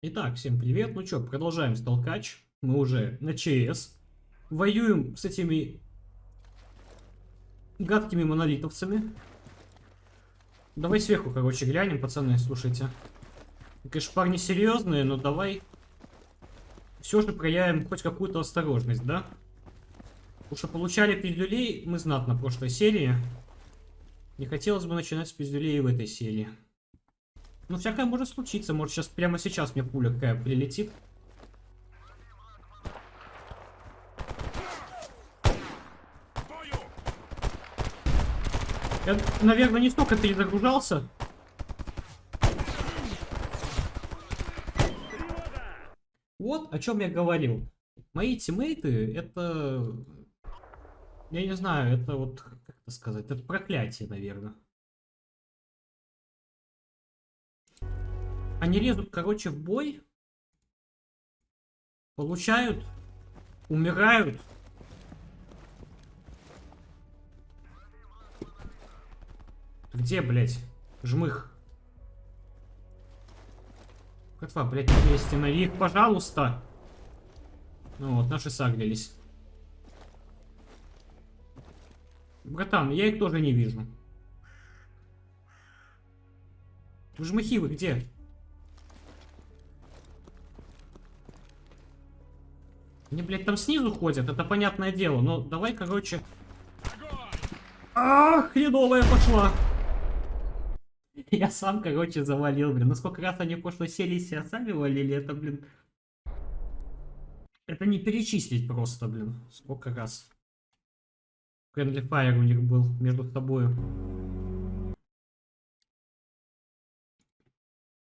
Итак, всем привет. Ну что, продолжаем столкач. Мы уже на ЧС. Воюем с этими гадкими монолитовцами. Давай сверху, короче, глянем, пацаны, слушайте. Конечно, парни серьезные, но давай все же проявим хоть какую-то осторожность, да? Потому что получали пиздюлей мы знатно в прошлой серии. Не хотелось бы начинать с пиздюлей в этой серии. Ну, всякое может случиться. Может, сейчас прямо сейчас мне пуля какая прилетит. Я, наверное, не столько перезагружался. Вот о чем я говорил. Мои тиммейты, это... Я не знаю, это вот, как это сказать, это проклятие, наверное. Они лезут, короче, в бой. Получают. Умирают. Где, блядь? Жмых. Котва, блядь, останови их, пожалуйста. Ну вот, наши сагрились. Братан, я их тоже не вижу. Жмыхи вы где? Они, блядь, там снизу ходят, это понятное дело. Но давай, короче... Ах, хреновая пошла. Я сам, короче, завалил, блин. Ну сколько раз они в прошлой серии себя сами валили, это, блин... Это не перечислить просто, блин. Сколько раз. Friendly Fire у них был между собой.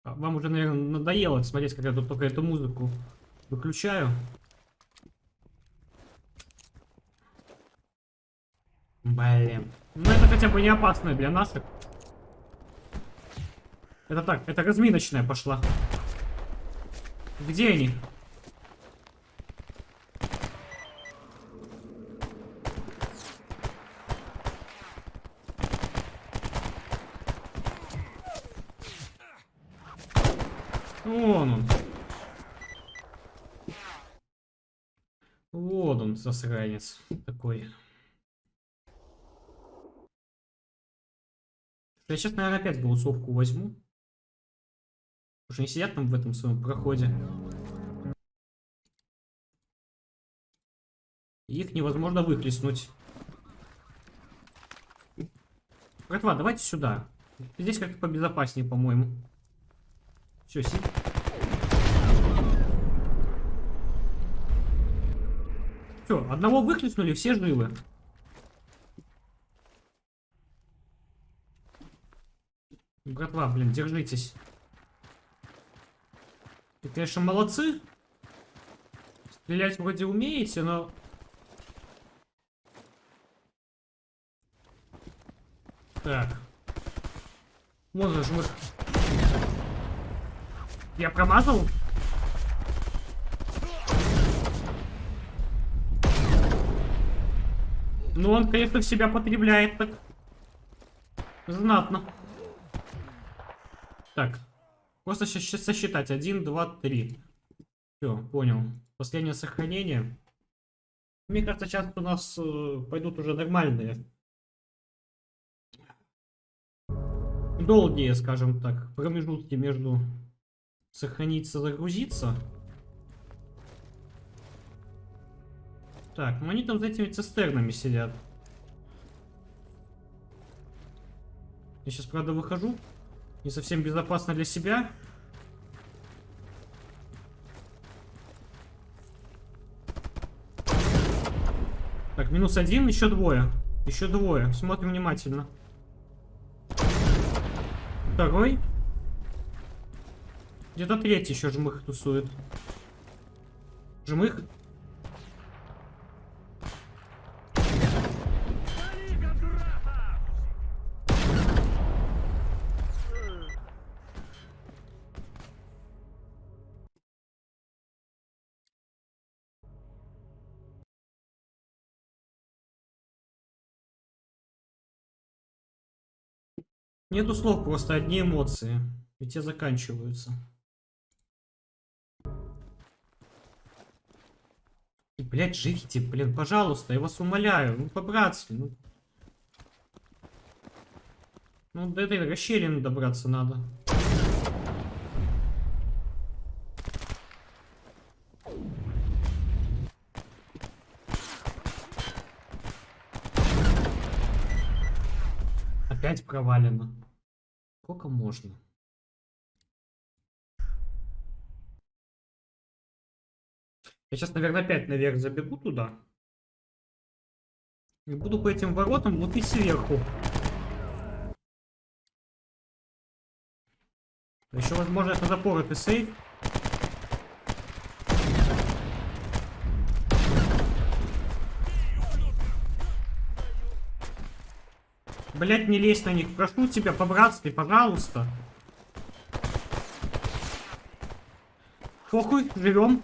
А вам уже, наверное, надоело смотреть, как я тут только эту музыку выключаю. Блин. Ну это хотя бы не опасно для нас. Это так, это разминочная пошла. Где они? Вон он. Вот он, засранец такой. Я сейчас, наверное, опять голосовку возьму. Что они сидят там в этом своем проходе. Их невозможно выхлестнуть. Братва, давайте сюда. Здесь как-то побезопаснее, по-моему. Все, сидит. Все, одного выхлестнули, все живы. Братва, блин, держитесь. Вы, конечно, молодцы. Стрелять вроде умеете, но... Так. Вон же мы... Я промазал? Ну, он, конечно, в себя потребляет так. Знатно. Так. Просто сейчас сосчитать. Один, два, три. Все, понял. Последнее сохранение. Мне кажется, сейчас у нас э, пойдут уже нормальные. Долгие, скажем так, промежутки между сохраниться, загрузиться. Так, ну они там за этими цистернами сидят. Я сейчас, правда, выхожу. Не совсем безопасно для себя. Так, минус один, еще двое. Еще двое. Смотрим внимательно. Второй. Где-то третий еще жмых тусует. Жмых Нету слов, просто одни эмоции. И те заканчиваются. И, блядь, живите, блин, пожалуйста, я вас умоляю. Ну, по-братски, ну. Ну, до этой расщелины добраться надо. Провалено. Сколько можно? Я сейчас, наверное, опять наверх забегу туда. И буду по этим воротам лупить сверху. Еще, возможно, это запоротый сейф. Блять, не лезь на них. Прошу тебя, по-братски, пожалуйста. Похуй, живем.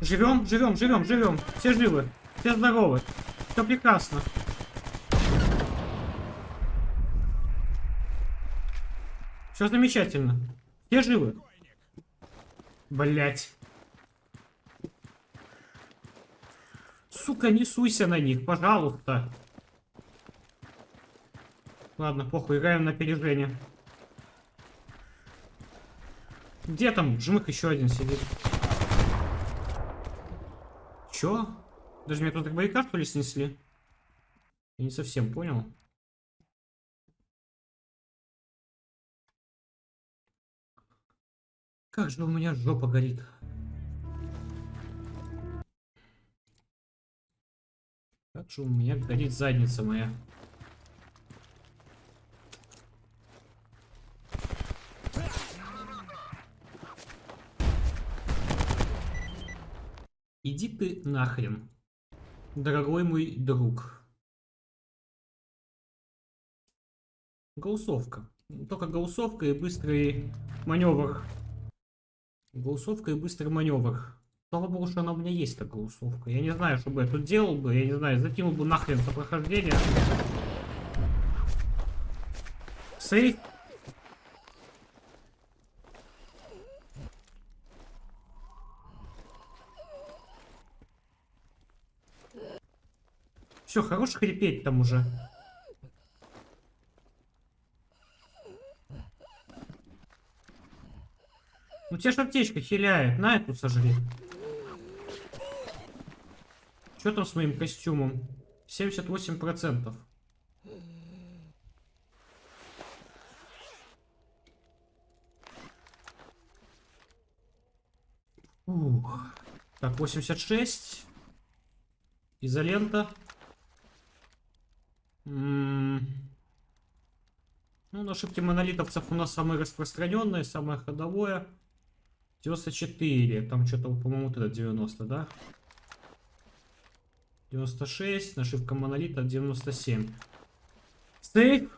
Живем, живем, живем, живем. Все живы, все здоровы. Все прекрасно. Все замечательно. Все живы. Блять. Сука, не суйся на них, пожалуйста. Ладно, похуй, играем на опережение. Где там? Жмых еще один сидит. Чё? Даже меня тут баррикад, что ли, снесли? Я не совсем понял. Как же у меня жопа горит. У меня горит задница моя. Иди ты нахрен, дорогой мой друг. Голосовка. Только голосовка и быстрый маневр. Голосовка и быстрый маневр. Слава богу, что она у меня есть, такая голосовка. Я не знаю, что бы я тут делал бы. Я не знаю, закинул бы нахрен это прохождение. Сейф. Все, хорош хрипеть там уже. Ну тебя ж аптечка хиляет. На эту сожри. Что там с моим костюмом? 78%. Ух. Так, 86. Изолента. М -м ну, на ошибки монолитовцев у нас самое распространенное, самое ходовое. 94. Там что-то, по-моему, вот это 90, да? 96, нашивка монолита 97. Сейф.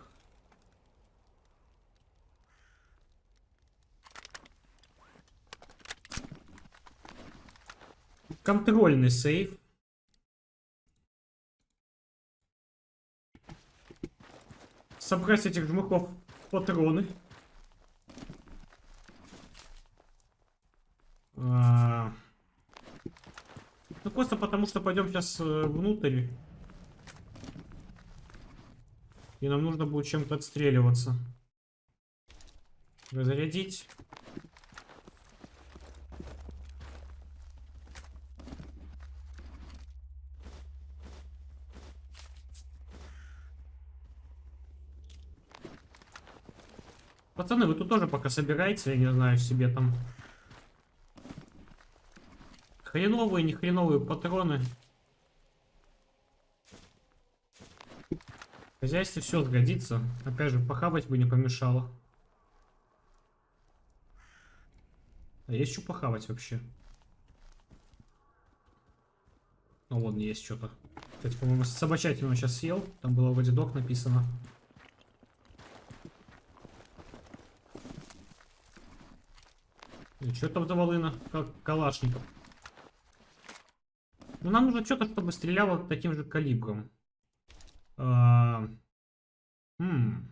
Контрольный сейф. Собрать этих жмухов патроны. А ну просто потому, что пойдем сейчас э, внутрь. И нам нужно будет чем-то отстреливаться. Разрядить. Пацаны, вы тут тоже пока собираете, я не знаю, себе там Хреновые, не хреновые патроны. В хозяйстве все сгодится. Опять же, похавать бы не помешало. А есть что похавать вообще? Ну, вон есть что-то. Кстати, по-моему, собачатину сейчас съел. Там было вроде док написано. И что там за волына? Как калашников. Ну, нам нужно что-то, чтобы стреляло таким же калибром. А... Хм.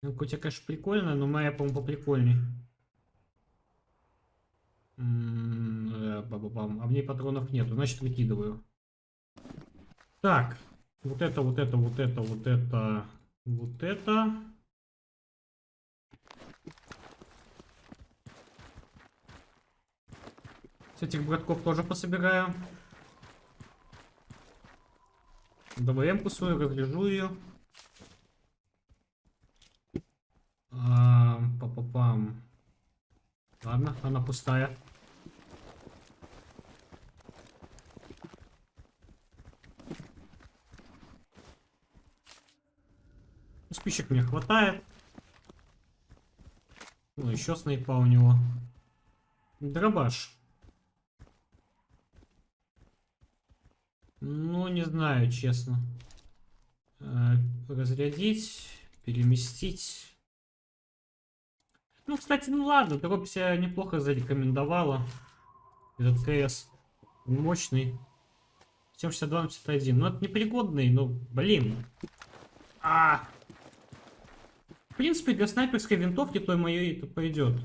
Ну, хоть, конечно, прикольно, но моя, по-моему, поприкольней. Э. А мне патронов нету, значит выкидываю. Так, вот это, вот это, вот это, вот это, вот это. С этих братков тоже пособираю. ДВМ-ку свою, разряжу ее. А, Па-па-пам. Ладно, она пустая. Спичек мне хватает. Ну, еще снайпа у него. Дробаш. Ну, не знаю, честно. Э, разрядить, переместить. Ну, кстати, ну ладно, дробь себя неплохо зарекомендовала. Этот КС мощный. 762 на 51. Ну, это непригодный, но, блин. А, В принципе, для снайперской винтовки той моей это пойдет.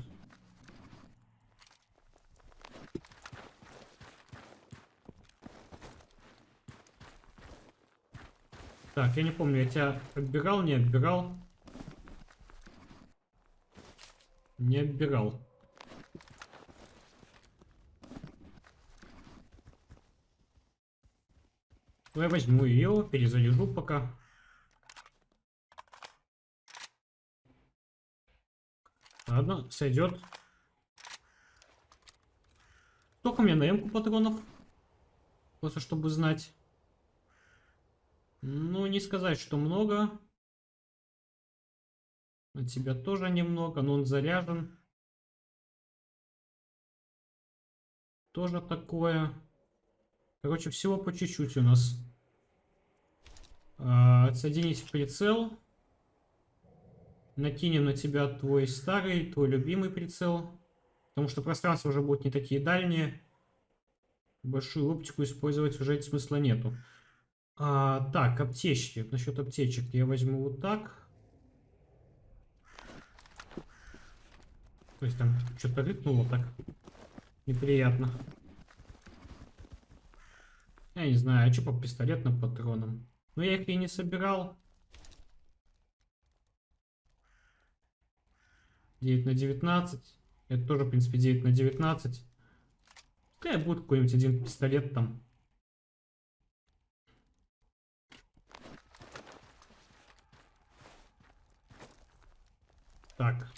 Так, я не помню, я тебя отбирал, не отбирал. Не отбирал. Ну, я возьму ее, перезаряжу пока. Ладно, сойдет. Сколько у меня на патронов? Просто чтобы знать. Ну, не сказать, что много. На тебя тоже немного, но он заряжен. Тоже такое. Короче, всего по чуть-чуть у нас. А, в прицел. Накинем на тебя твой старый, твой любимый прицел. Потому что пространства уже будут не такие дальние. Большую оптику использовать уже смысла нету. А, так, аптечки. Насчет аптечек я возьму вот так. То есть там что-то рыкнуло так. Неприятно. Я не знаю, а что по пистолетным патронам? Но я их и не собирал. 9 на 19. Это тоже, в принципе, 9 на 19. Какая будет какой-нибудь один пистолет там. Так.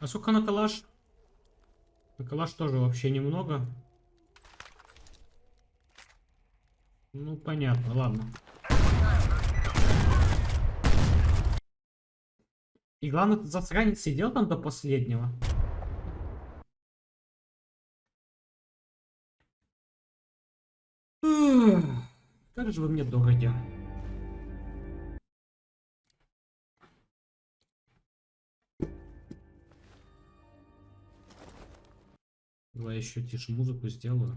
А сколько на калаш? На калаш тоже вообще немного. Ну, понятно, ладно. И главное, этот засранец сидел там до последнего. Как же вы мне дороги. Давай еще тише музыку сделаю.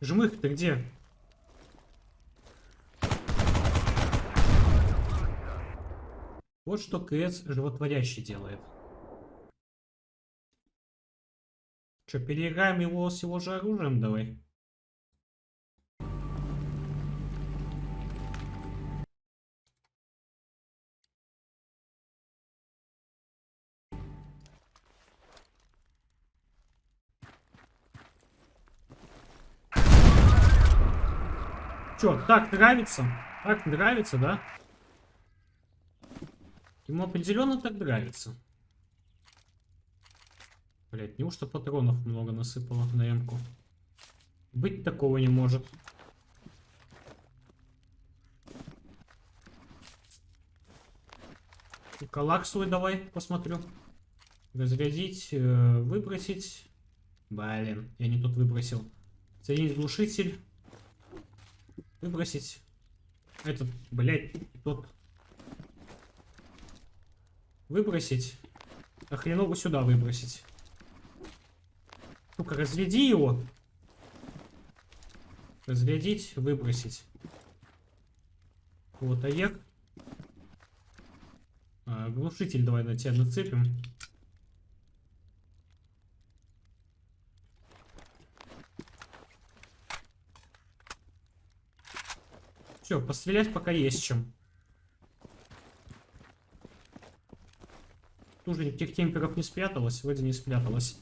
Жмых, ты где? Вот что КС животворящий делает. Че, переиграем его с его же оружием давай? Чё, так нравится? Так нравится, да? Ему определенно так нравится. Блять, неужто патронов много насыпало на эмку? Быть такого не может. Калак свой давай посмотрю. Разрядить, э, выбросить. Блин, я не тут выбросил. Соединить глушитель. Выбросить. Этот, блядь, тот. Выбросить. А хреново сюда выбросить. Ну-ка, разряди его. Разрядить, выбросить. Вот, аек. А, глушитель давай на тебя нацепим. Все, пострелять пока есть чем. Тоже никаких темперов не спряталось, вроде не спряталось.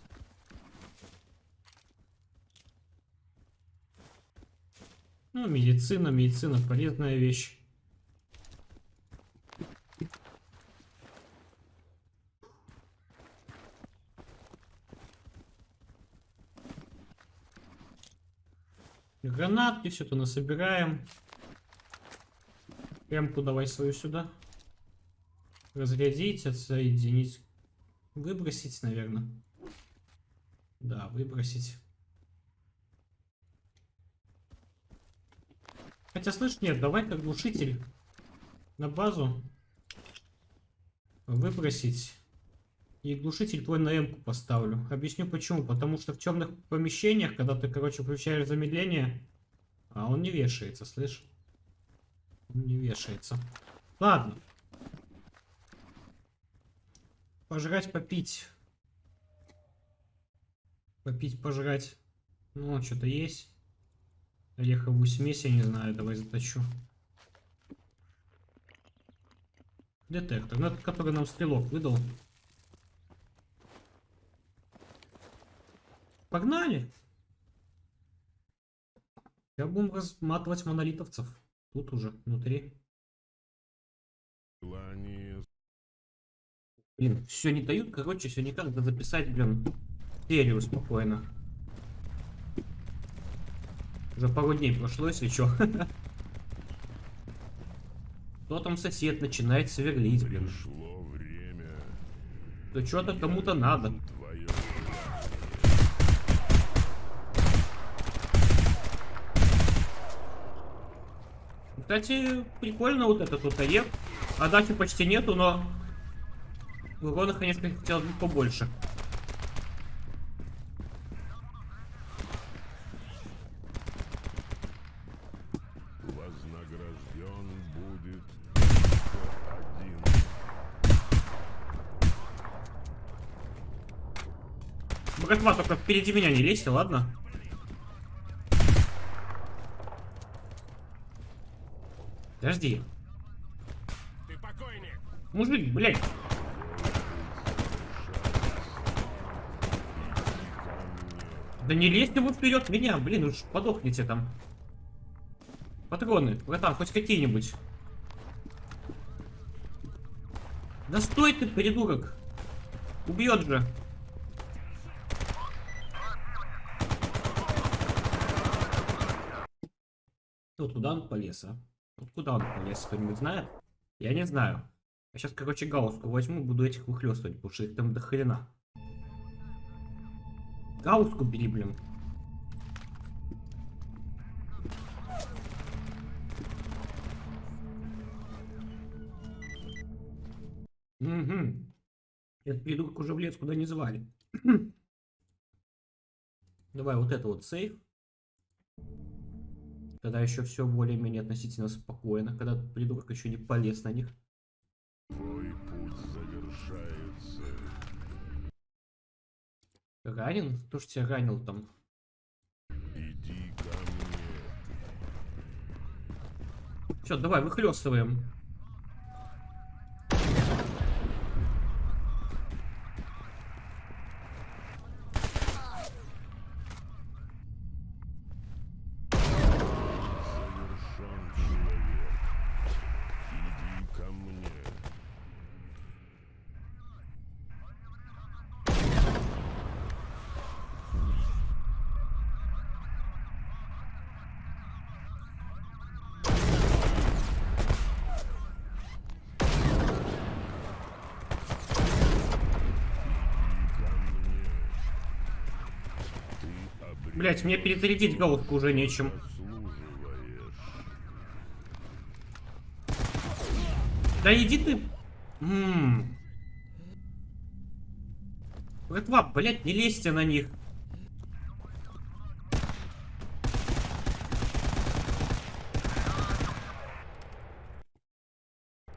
Ну, медицина, медицина полезная вещь. Гранатки, все это насобираем. Прямку давай свою сюда. Разрядить, отсоединить. Выбросить, наверное. Да, выбросить. Хотя, слышь, нет, давай как глушитель на базу выбросить. И глушитель твой на М поставлю. Объясню почему. Потому что в темных помещениях, когда ты, короче, включаешь замедление, а он не вешается, слышь? Не вешается. Ладно. Пожрать, попить. Попить, пожрать. Ну, что-то есть. Ореховую смесь, я не знаю, давай заточу. Детектор, ну, который нам стрелок выдал. Погнали! Я будем разматывать монолитовцев. Тут уже, внутри. Блин, все не дают, короче, все никак надо записать, блин, серию спокойно. Уже пару дней прошло, если что. Кто там сосед начинает сверлить, блин. Да что-то кому-то надо. Кстати, прикольно вот этот вот орех. Отдачи почти нету, но урона, конечно, хотел бы побольше. Вознагражден будет один. Братва, только впереди меня не лезьте, ладно? Подожди. Ты покойник. Мужик, блядь. Да не лезьте вы вперед меня, блин, уж подохните там. Патроны, братан, хоть какие-нибудь. Да стой ты, придурок. Убьет же. Вот куда он полез, а? Вот куда он полез, кто-нибудь знает? Я не знаю. Я сейчас, короче, гауску возьму, буду этих выхлестывать, потому что их там до хрена. Гауску бери, блин. Угу. Этот придурок уже в лес куда не звали. Давай вот это вот сейф. Когда еще все более-менее относительно спокойно, когда придурок еще не полез на них. Твой путь завершается. Ранен? Кто ж тебя ранил там? Иди ко мне. Все, давай, выхлестываем. Завершен человек. Иди ко мне. Иди ко мне. Ты обречен Блять, мне перезарядить головку уже нечем. Да иди ты. Ммм. Блять, не лезьте на них.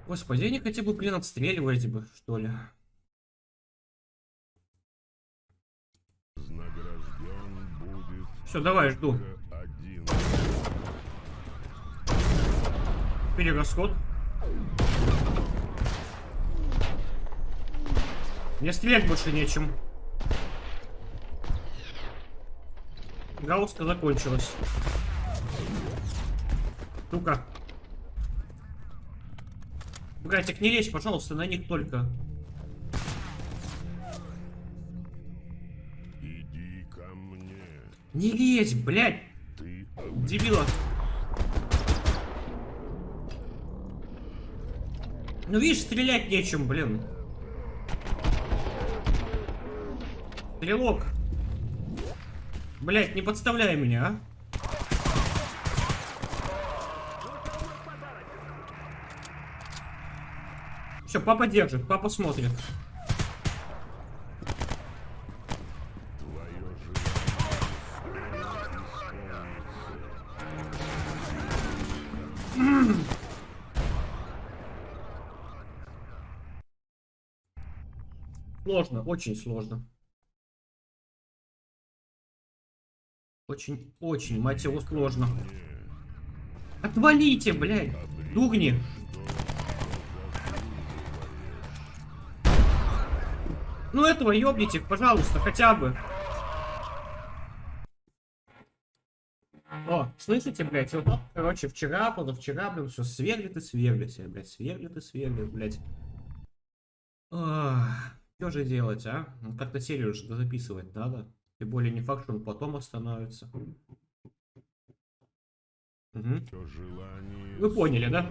Господи, они хотя бы, блин, отстреливаете бы, что ли. Вознагражден будет Все, давай, жду. Перерасход. Мне стрелять больше нечем. Гаусска закончилась. Сука. Братик, не лезь, пожалуйста, на них только. Не лезь, блядь, Ты дебила. Ну видишь, стрелять нечем, блин. Стрелок. Блять, не подставляй меня, а. Все, папа держит, папа смотрит. твое желание скоро исполнится. Сложно, очень сложно. Очень, очень, мать его, сложно. Отвалите, блядь, дугни. Ну этого ёбните, пожалуйста, хотя бы. О, слышите, блядь, вот, так, короче, вчера, позавчера, блин, все сверлит и сверлит, блядь, сверлит и сверлит, блядь. Что же делать, а? Как-то серию же записывать надо. Тем более не факт, что он потом остановится. Желание Вы поняли, да?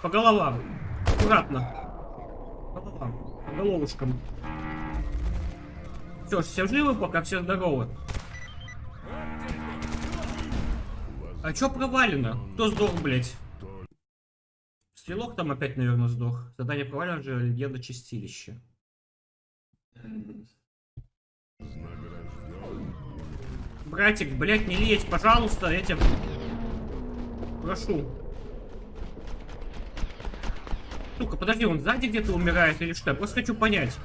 По головам. Аккуратно. По головам. По головушкам. Все, все живы пока, все здоровы. А чё провалено? Кто сдох, блядь? Стрелок там опять, наверное, сдох. Задание провалено же легенда. Вознагражден Братик, блядь, не лезь, пожалуйста, тебя прошу. Сука, подожди, он сзади где-то умирает или что? Я просто хочу понять.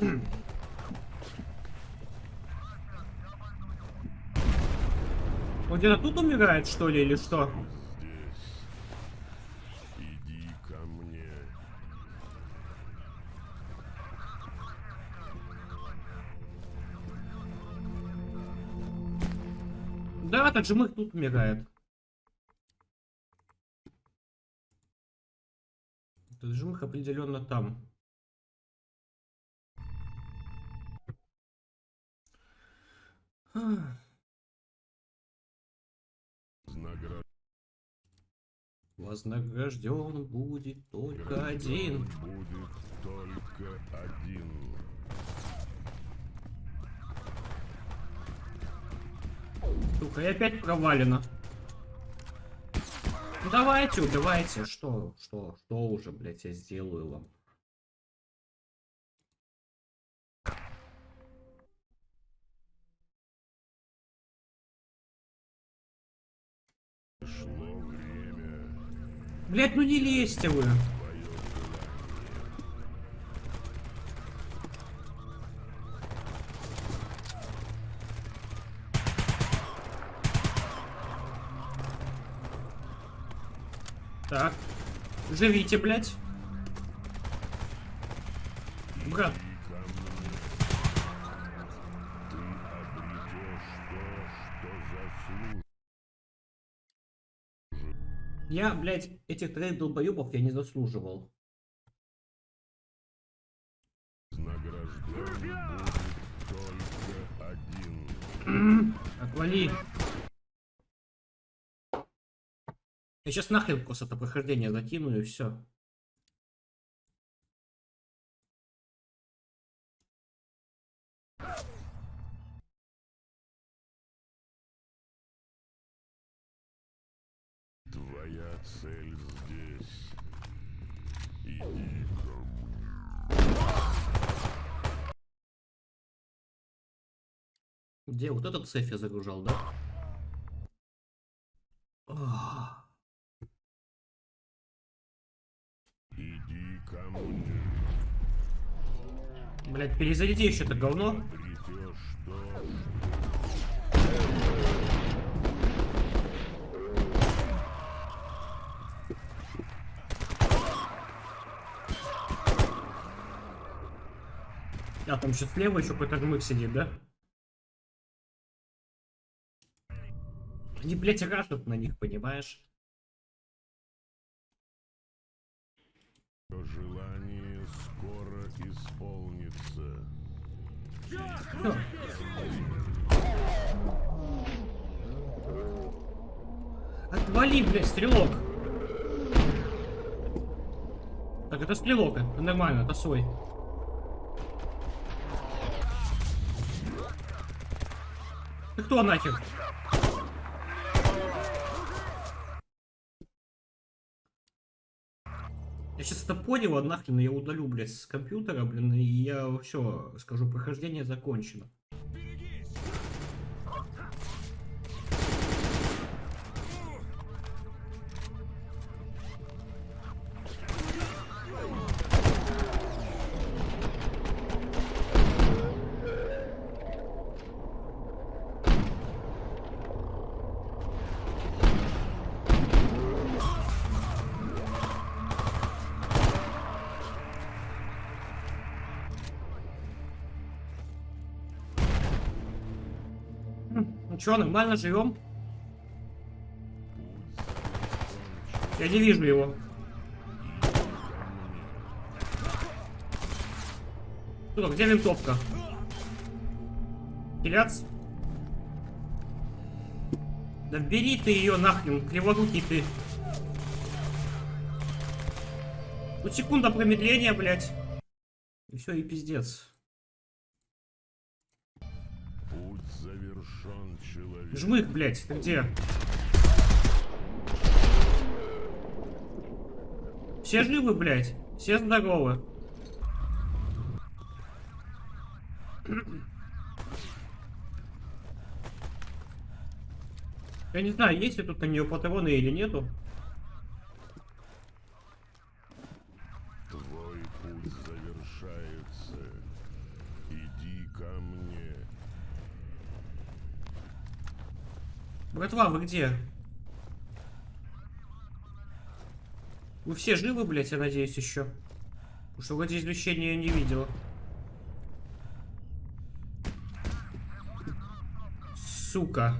Он где-то тут умирает, что ли, или что? Иди ко мне. Да, мы тут умирает. Этот жмых определенно там. Вознагражден будет только один. будет только один. Сука, и опять провалено. Давайте, убивайте. Что, что, что уже, блядь, я сделаю вам? Блядь, ну не лезьте вы. Так. Живите, блядь. Брат, я, блядь, этих троих долбоебов я не заслуживал. Отвали. Я сейчас нахрен просто это прохождение закину и все. Цель здесь. Иди ко мне. Где вот этот сейф я загружал, да? Иди ко мне. Блять, перезаряди еще это говно. Обретешь то, А, там еще слева еще какой-то жмых сидит, да? Они, блядь, рашат на них, понимаешь? желание скоро исполнится. Отвали, блядь, стрелок! Так, это стрелок, это нормально, это свой. Ты кто нахер? Я сейчас это понял, а нахрен я удалю, блядь, с компьютера, блин, и я все, скажу, прохождение закончено. Чё, нормально живем? Я не вижу его. Что, где винтовка? Киляц? Да бери ты ее нахрен, криворукий ты. Ну секунда промедления, блядь. И все, и пиздец. Жмых, блядь, ты где? Все живы, блядь? Все здоровы? Я не знаю, есть ли тут на нее патроны или нету. Твой путь завершается. Иди ко мне. Братва, вы где? Вы все живы, блядь, я надеюсь, еще? Потому что вроде извещения я не видел. Сука.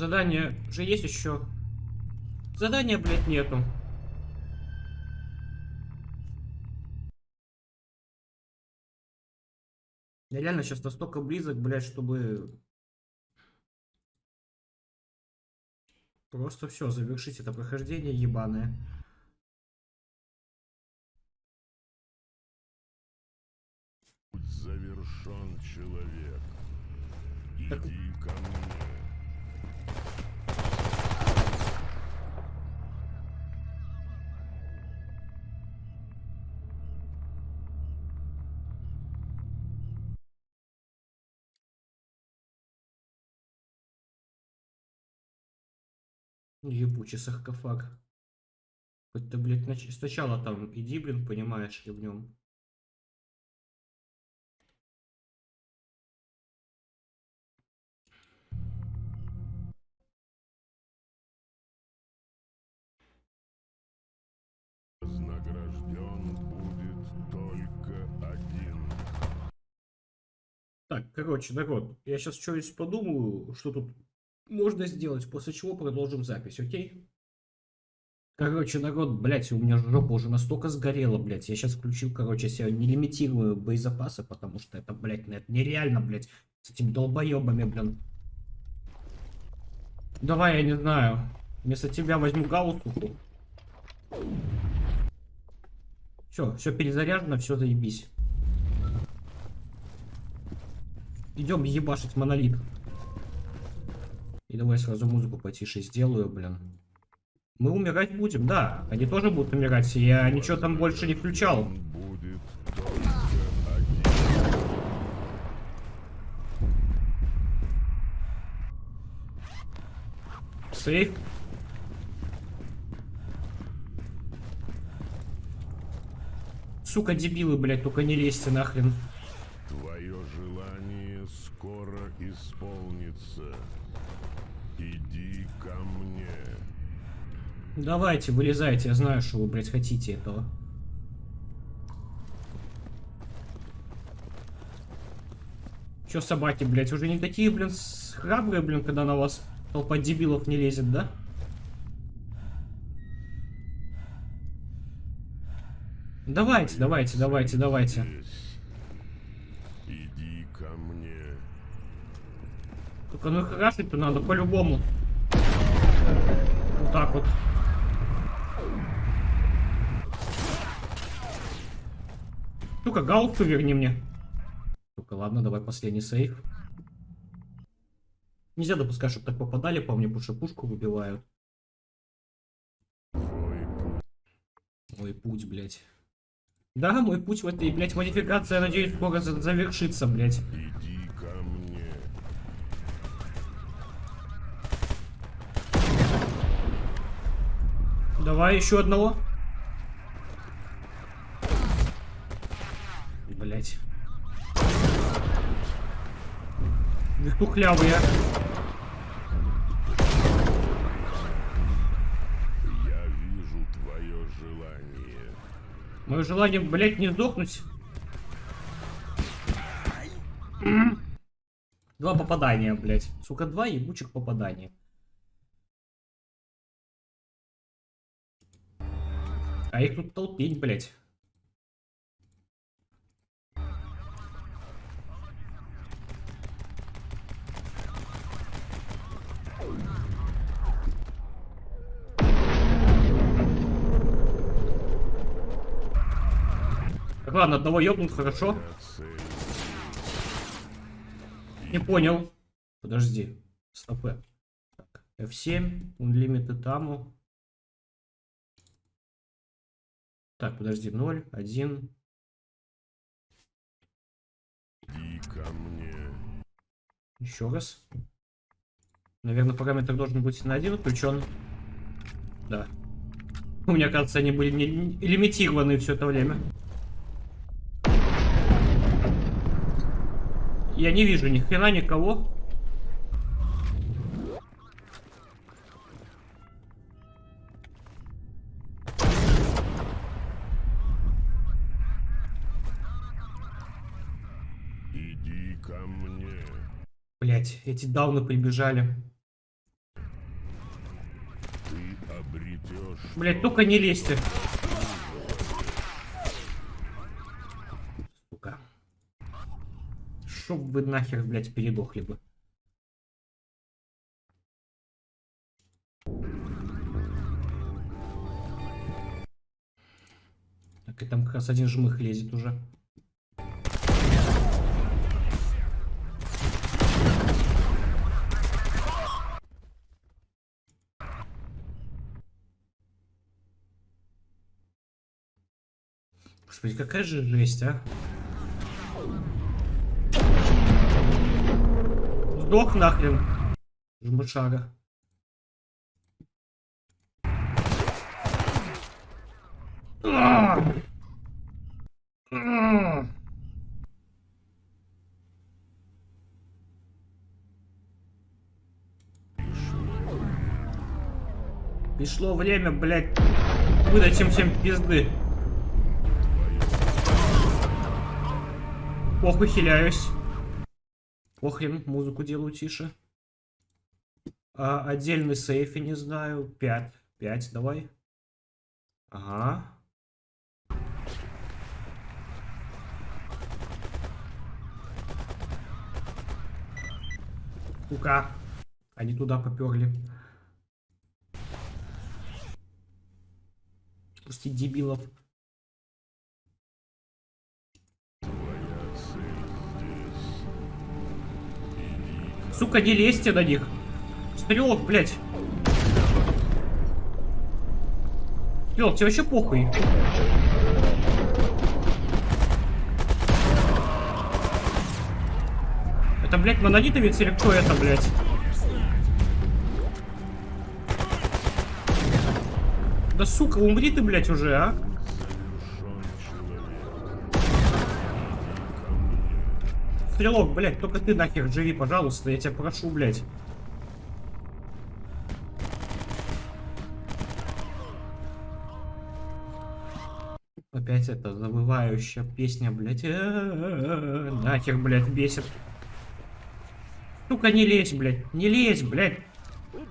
Задание же есть еще. Задания, блядь, нету. Я реально сейчас настолько близок, блядь, чтобы... Просто все, завершить это прохождение ебаное. Завершен, человек. Так- Иди ко мне. Ебучий саркофаг. Хоть ты, блядь, нач- сначала там иди, блин, понимаешь ли в нем. Вознагражден будет только один. Так, короче, народ, я сейчас что-нибудь подумаю, что тут можно сделать, после чего продолжим запись, окей? Короче, народ, блядь, у меня жопа уже настолько сгорела, блядь. Я сейчас включил, короче, себе нелимитируемые боезапасы, потому что это, блядь, ну, это нереально, блядь, с этими долбоебами, блин. Давай, я не знаю. Вместо тебя возьму галстуку. Все, все перезаряжено, все заебись. Идем ебашить монолит. И давай сразу музыку потише сделаю, блин. Мы умирать будем, да. Они тоже будут умирать. Я ничего там больше не включал. Сейф. Сука, дебилы, блядь, только не лезьте нахрен. Давайте, вылезайте, я знаю, что вы, блядь, хотите этого. Чё собаки, блядь, уже не такие, блин, храбрые, блин, когда на вас толпа дебилов не лезет, да? Давайте, давайте, давайте, давайте. Иди ко мне. Только ну харашить-то надо по-любому. Вот так вот. Ну-ка, галсту верни мне. Ну-ка, ладно, давай последний сейф. Нельзя допускать, чтобы так попадали по мне, потому что пушку выбивают. Твой путь блядь. Да, мой путь в этой, блядь, модификации, я надеюсь, скоро за- завершится, блядь. Давай еще одного. Блять. Вихтухлявые. Я вижу твое желание. Мое желание, блять, не сдохнуть. Два попадания, блять. Сука, два ебучих попадания. А их тут толпень, блять. Так, ладно, одного ёбнут, хорошо. Не понял. Подожди. Стопы. Так, F7, Unlimited Ammo. Так, подожди, 0, 1. Иди ко мне. Еще раз. Наверное, параметр должен быть на 1 включен. Да. У меня, кажется, они были не- лимитированы все это время. Я не вижу ни хрена никого. Иди ко мне. Блять, эти дауны прибежали. Блять, только не лезьте. Сука. Чтоб вы нахер, блять, передохли бы. Так, и там как раз один жмых лезет уже. Господи, какая же жесть, а? Сдох нахрен. Жмышара. Пришло время, блядь, выдать им всем пизды. Похуй, хиляюсь. Похрен, музыку делаю тише. А, отдельный сейф, я не знаю. 5. 5, давай. Ага. Сука. Они туда поперли. Пусти дебилов. Сука, не лезьте на них. Стрелок, блядь. Стрелок, тебе вообще похуй. Это, блядь, монолитовец или кто это, блядь? Да сука, умри ты, блядь, уже, а? Стрелок, блядь, только ты нахер живи, пожалуйста, я тебя прошу, блядь. Опять эта завывающая песня, блядь. Э-э-э, Нахер, блядь, бесит. Сука, не лезь, блядь, не лезь, блядь. Путь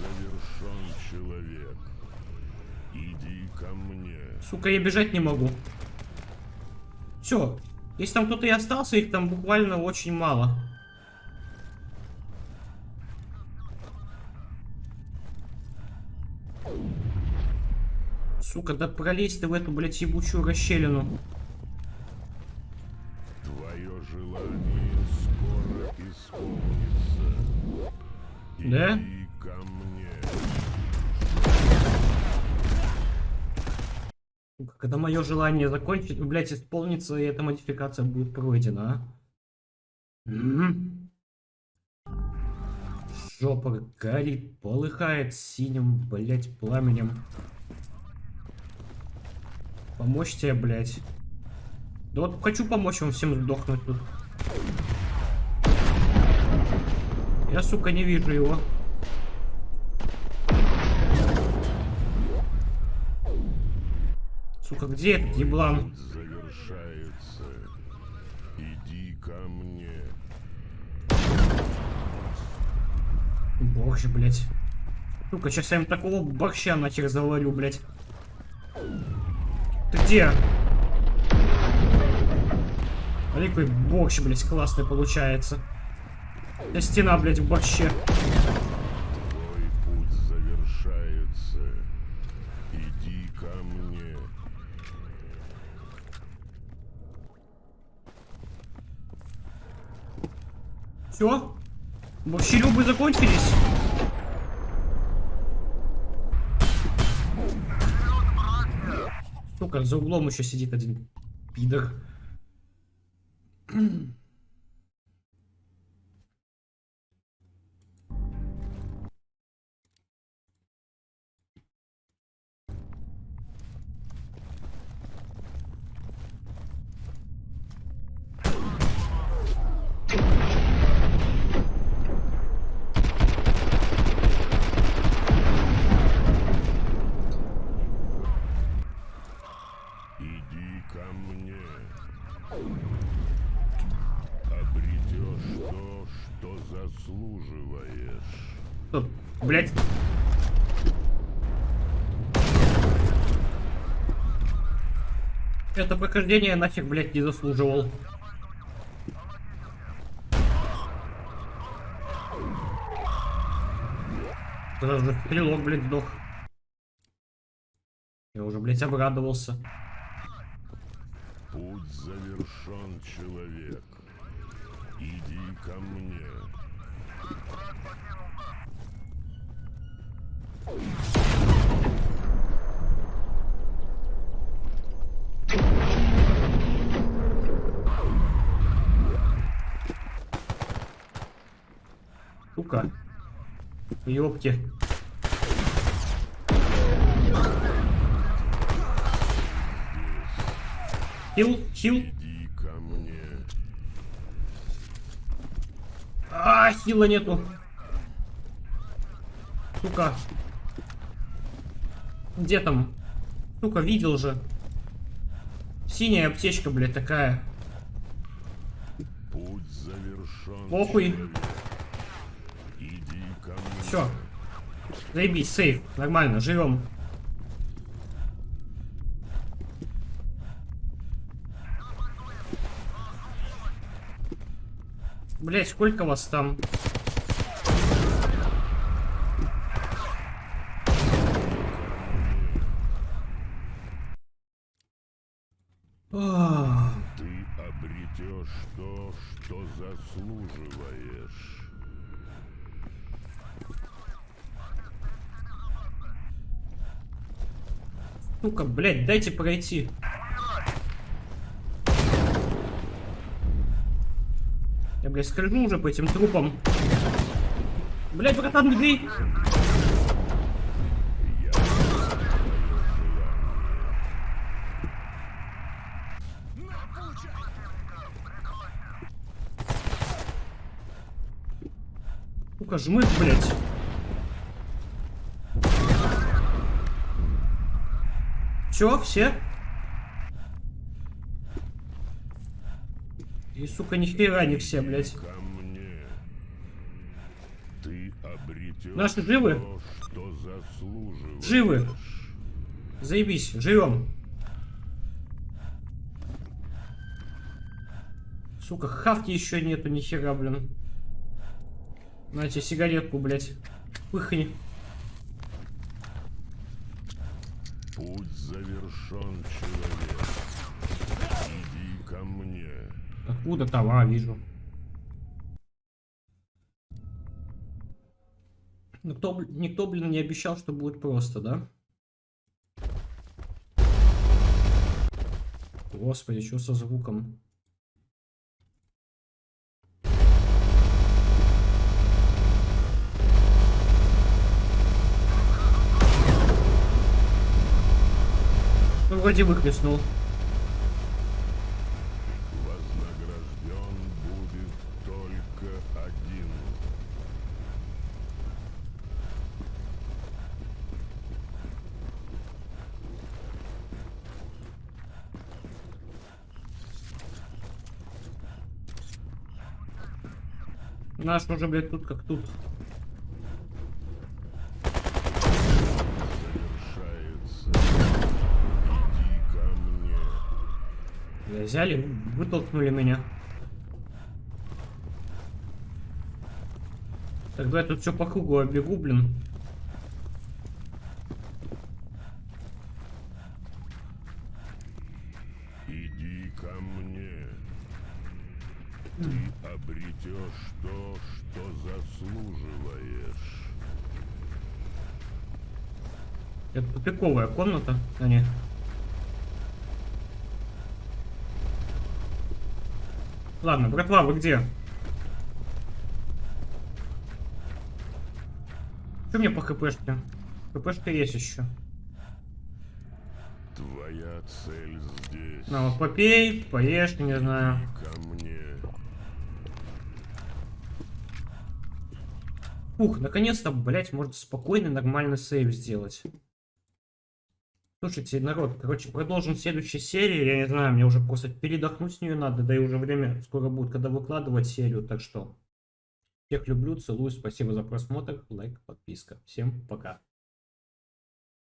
завершен, человек. Иди ко мне. Сука, я бежать не могу. Все. Если там кто-то и остался, их там буквально очень мало. Сука, да пролезь ты в эту, блядь, ебучую расщелину. Твое желание скоро исполнится. Да? Когда мое желание закончить, блядь, исполнится, и эта модификация будет пройдена, а? М. Жопа горит, полыхает синим, блядь, пламенем. Помочь тебе, блядь. Да вот хочу помочь вам всем сдохнуть тут. Я, сука, не вижу его. Сука, где этот еблан? Завершается. Иди ко мне. Боже, блядь. Сука, сейчас я им такого борща нахер заварю, блядь. Ты где? Смотри, какой борщ, блядь, классный получается. Стена, блядь, в борще. Твой путь завершается. Иди ко мне. Все? Борщелюбы закончились? Сука, за углом еще сидит один пидор. блядь? Это прохождение нафиг, блядь, не заслуживал. Сразу же стрелок, блядь, сдох. Я уже, блядь, обрадовался. Путь завершен, человек. Иди ко мне. Сука. Ёпки. Хил, хил. Иди ко мне. А, хила нету. Сука. Где там? Сука, видел же. Синяя аптечка, блядь, такая. Путь завершен. Похуй. человек. Иди ко мне. Все. Заебись, сейф. Нормально, живем. Блять, сколько вас там? обретешь то, что заслуживаешь. Ну-ка, блядь, дайте пройти. Я, блядь, скользну уже по этим трупам. Блядь, братан, не бей! Я твое На, получай! Ну-ка, жмых, блядь. Все, все? И, сука, ни хера не все, блядь. Ко мне. Ты обретешь Наши живы? то. Живы. Заебись, живем. Сука, хавки еще нету, ни хера, блин. На тебе сигаретку, блядь. Пыхни. Путь завершен, человек. Иди ко мне. Откуда там? А, вижу. Никто, никто, блин, не обещал, что будет просто, да? Господи, что со звуком? Ну, вроде выхлестнул. Вознагражден будет только один. Наш уже, блядь, тут как тут. Завершается. Иди ко мне. Бля, Взяли, вытолкнули меня. Тогда я тут все по кругу оббегу, блин. Иди ко мне. Ты обретешь то, что заслуживаешь. Это тупиковая комната, а не. Ладно, братва, вы где? Что мне по хпшке? хпшка есть еще. Твоя цель здесь. На, вот попей, поешь, не знаю. Ко мне. Ух, наконец-то, блять, можно спокойный, нормальный сейв сделать. Слушайте, народ, короче, продолжим в следующей серии. Я не знаю, мне уже просто передохнуть с нее надо, да и уже время скоро будет, когда выкладывать серию. Так что, всех люблю, целую, спасибо за просмотр, лайк, подписка. Всем пока.